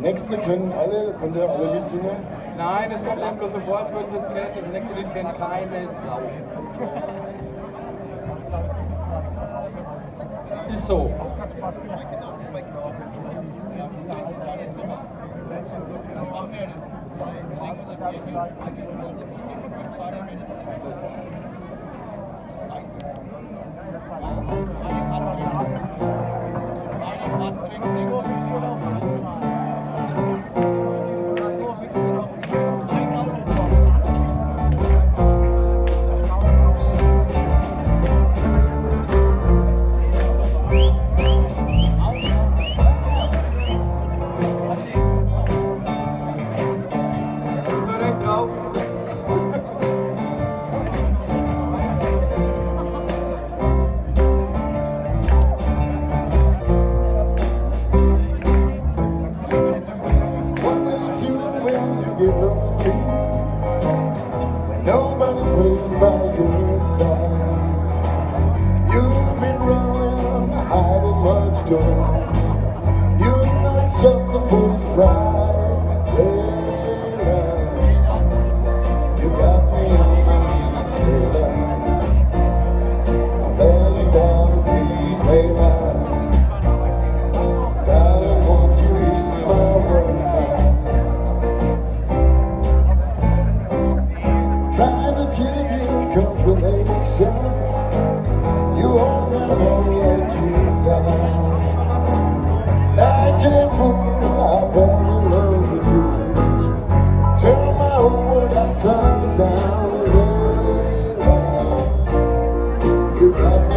Nächste kennen alle, könnt ihr alle mitsingen? Nein, es kommt eben bloß sofort, würden Sie es kennen. Das nächste Lied kennt keine Sau. Ist so. So just a fool's. Layla, you got me on my sailor. I'm begging down, please, Layla. Darling, won't you ease my to down, down, down. You got